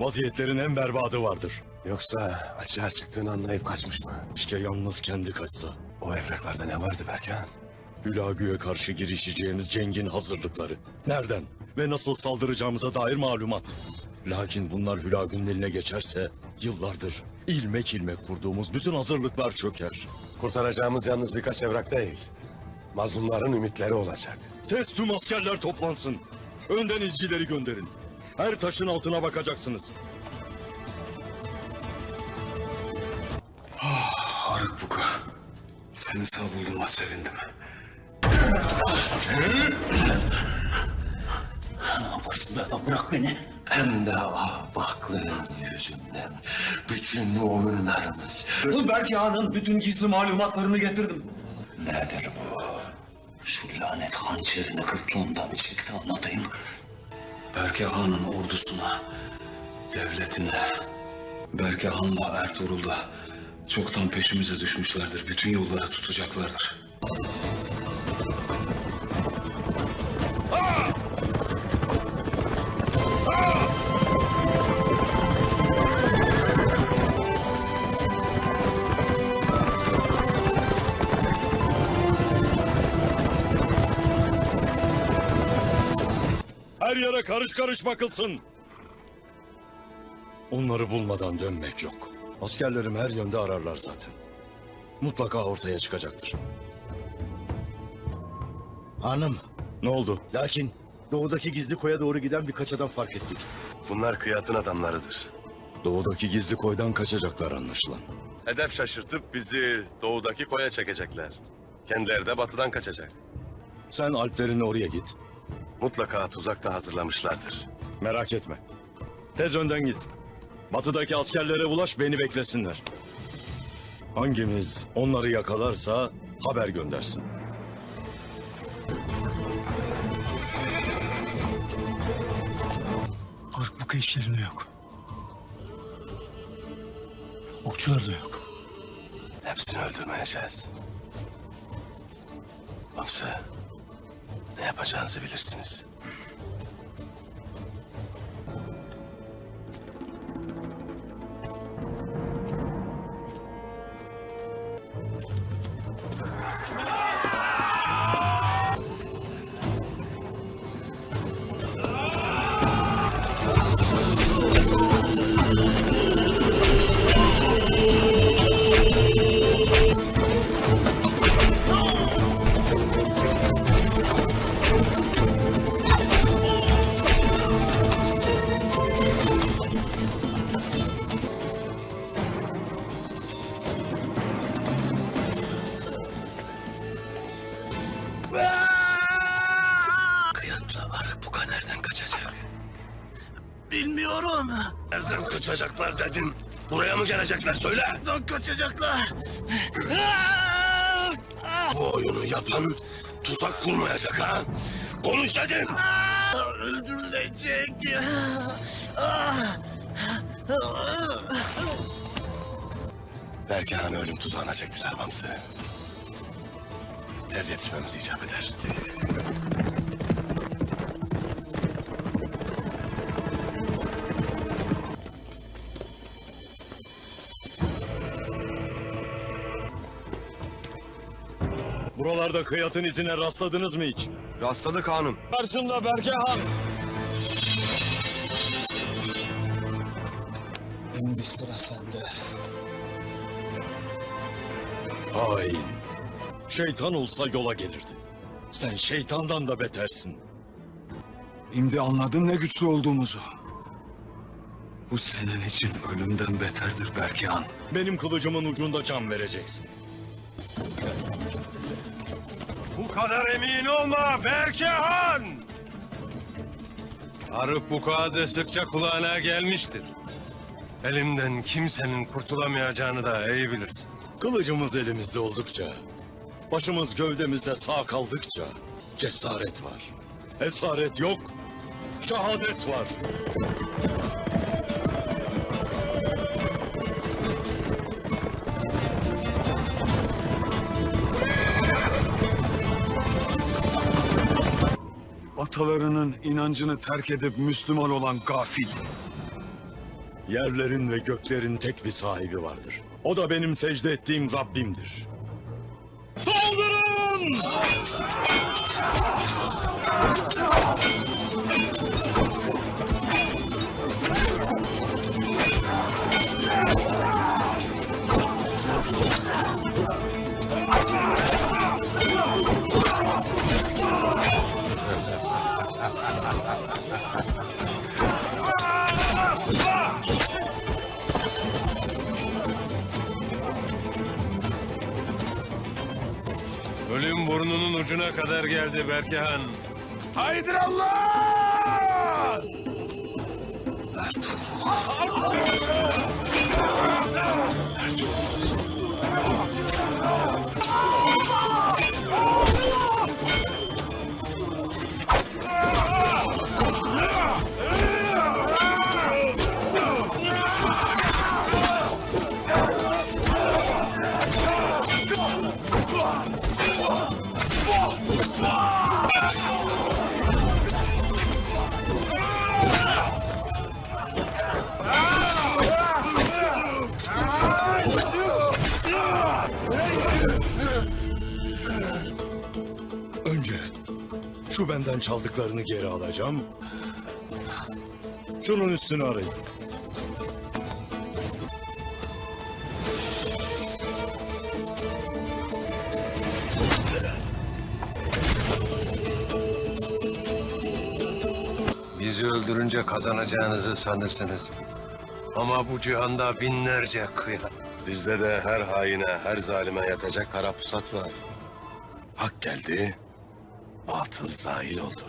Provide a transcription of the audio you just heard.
Vaziyetlerin en berbadı vardır. Yoksa açığa çıktığını anlayıp kaçmış mı? İşte yalnız kendi kaçsa. O evraklarda ne vardı Berkan? Hülagü'ye karşı girişeceğimiz cengin hazırlıkları. Nereden ve nasıl saldıracağımıza dair malumat. Lakin bunlar Hülagü'nün eline geçerse yıllardır ilmek ilmek kurduğumuz bütün hazırlıklar çöker. Kurtaracağımız yalnız birkaç evrak değil. Mazlumların ümitleri olacak. Tez tüm askerler toplansın. Önden izcileri gönderin. Her taşın altına bakacaksınız. Haruk Buka, seni sağ bulduğuma sevindim. Ne be adam bırak beni. Hem de ahbaklığın yüzünden bütün oyunlarımız. Belki Han'ın bütün gizli malumatlarını getirdim. Nedir bu? Şu lanet hançerini gırtlağımdan şekilde anlatayım. Berke Han'ın ordusuna, devletine, Berke Han'la Ertuğrul da çoktan peşimize düşmüşlerdir. Bütün yolları tutacaklardır. Karış karış bakılsın. Onları bulmadan dönmek yok. Askerlerim her yönde ararlar zaten. Mutlaka ortaya çıkacaktır. Hanım, Ne oldu? lakin doğudaki gizli koya doğru giden birkaç adam fark ettik. Bunlar kıyatın adamlarıdır. Doğudaki gizli koydan kaçacaklar anlaşılan. Hedef şaşırtıp bizi doğudaki koya çekecekler. Kendileri de batıdan kaçacak. Sen Alplerin oraya git. Mutlaka tuzak da hazırlamışlardır. Merak etme. Tez önden git. Batıdaki askerlere ulaş beni beklesinler. Hangimiz onları yakalarsa haber göndersin. Ark bu işlerinde yok. Okçular da yok. Hepsini öldürmeyeceğiz. Yoksa ne yapacağınızı bilirsiniz. Bilmiyorum. Nereden kaçacaklar dedin? Buraya mı gelecekler söyle. Nereden kaçacaklar? Bu oyunu yapan tuzak kurmayacak ha. Konuş dedim. Öldürülecek. Belki han ölüm tuzağına çektiler Bamsı. Tez yetişmemiz icap eder. Buralarda kıyatın izine rastladınız mı hiç? Rastladık hanım. Karşında Berkehan. Şimdi sıra sende. Hain. Şeytan olsa yola gelirdi. Sen şeytandan da betersin. Şimdi anladın ne güçlü olduğumuzu. Bu senin için ölümden beterdir Berke Han. Benim kılıcımın ucunda can vereceksin. Bu kadar emin olma Berkehan! Arık bu kağıdı sıkça kulağına gelmiştir. Elimden kimsenin kurtulamayacağını da iyi bilirsin. Kılıcımız elimizde oldukça, başımız gövdemizde sağ kaldıkça cesaret var. Esaret yok, şehadet var. Atalarının inancını terk edip Müslüman olan gafil. Yerlerin ve göklerin tek bir sahibi vardır. O da benim secde ettiğim Rabbimdir. Saldırın! Ölüm burnunun ucuna kadar geldi Berkehan. Haydır Allah! Önce şu benden çaldıklarını geri alacağım. Şunun üstünü arayın. Bizi öldürünce kazanacağınızı sanırsınız. Ama bu cihanda binlerce kıyat. Bizde de her haine, her zalime yatacak kara pusat var. Hak geldi, batıl zahil oldu.